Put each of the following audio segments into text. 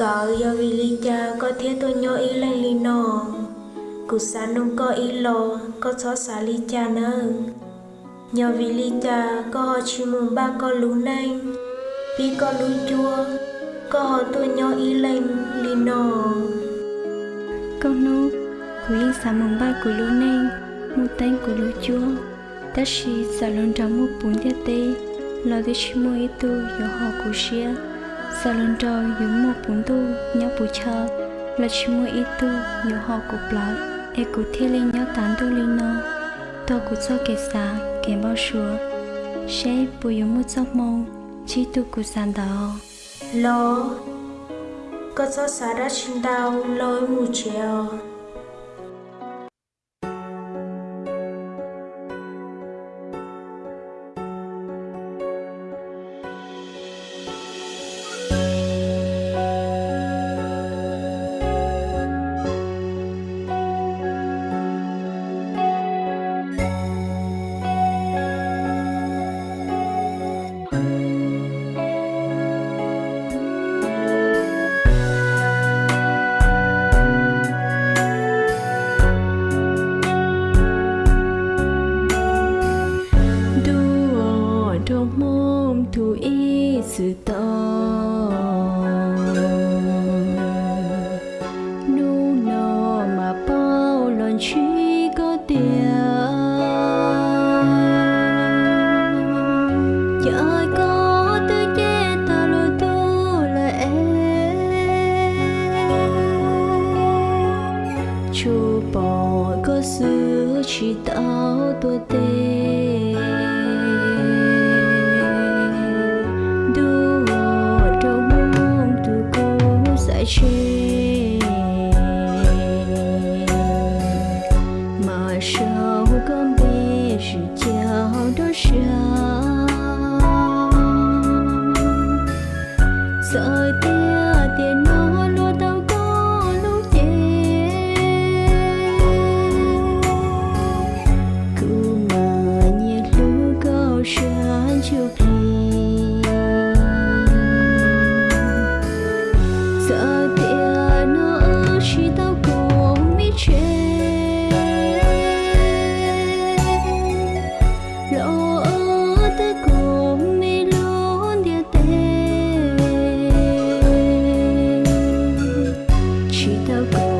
Có yo vì lý cha có thiết tôi nhớ y lên lý nọ cụ sa nung có y lo có chó xa li cha nơ nhờ vì li cha có họ chỉ mùng ba có lú nanh vì có lú chua có họ tôi nhớ y lên lý nọ con nô cụ yên xả mùng ba của lú nanh một tên của lú chua ta chỉ xả lon trong một bốn tiết tê lo cái chỉ mua ý tu yo họ của xia sau lần trò yếu một bốn tu nhau bù chờ là chỉ mua ít tu yếu họ cục lại e cụ thiết lên nhau tán tu lên nó tôi cụ cho kẻ xa kẻ bao sủa sẽ bù yếu một giấc mong chỉ tu cụ sàn đó lo có cho xả ra xin đau lối mù trèo chỉ tao tôi tê chi mà sao con biết sự chào đó sao sợ I'll go.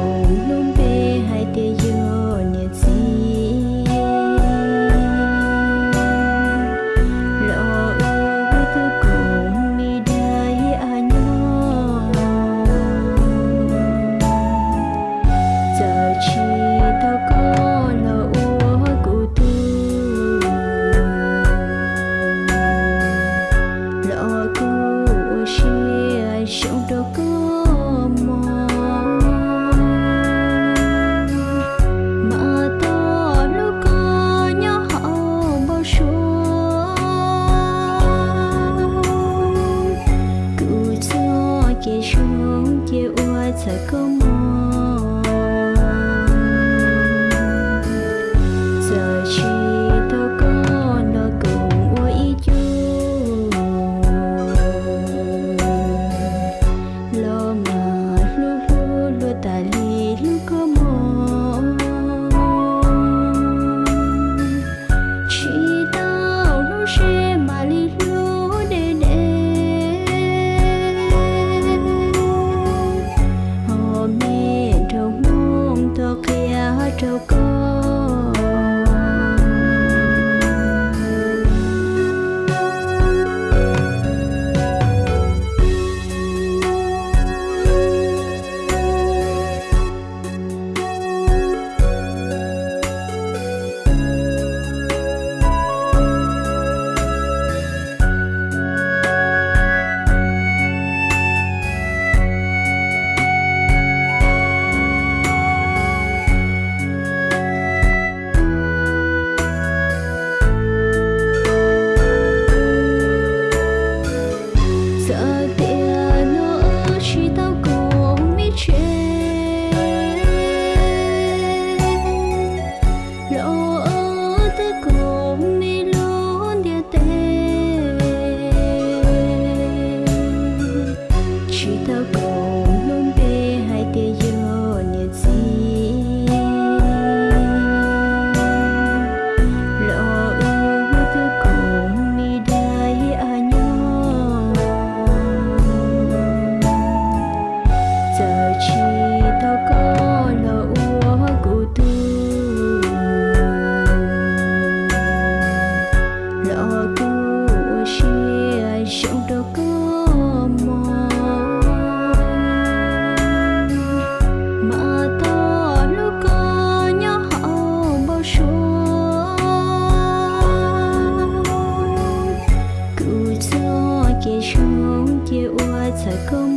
chiều ua trời có mùa chia trong đầu cứ mòn mà to lúc có nhớ hậu bao chúa cứ cho kia trong kia ua thật công